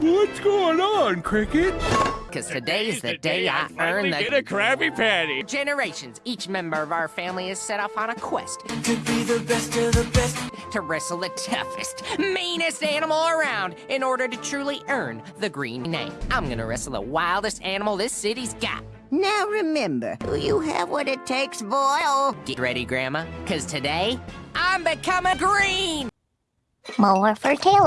What's going on, Cricket? Because today is the day I earn get the a Krabby Patty. generations. Each member of our family is set off on a quest To be the best of the best. to wrestle the toughest, meanest animal around in order to truly earn the green name. I'm gonna wrestle the wildest animal this city's got. Now remember, you have what it takes, boy. Get ready, Grandma, because today I'm becoming green! More for Taylor.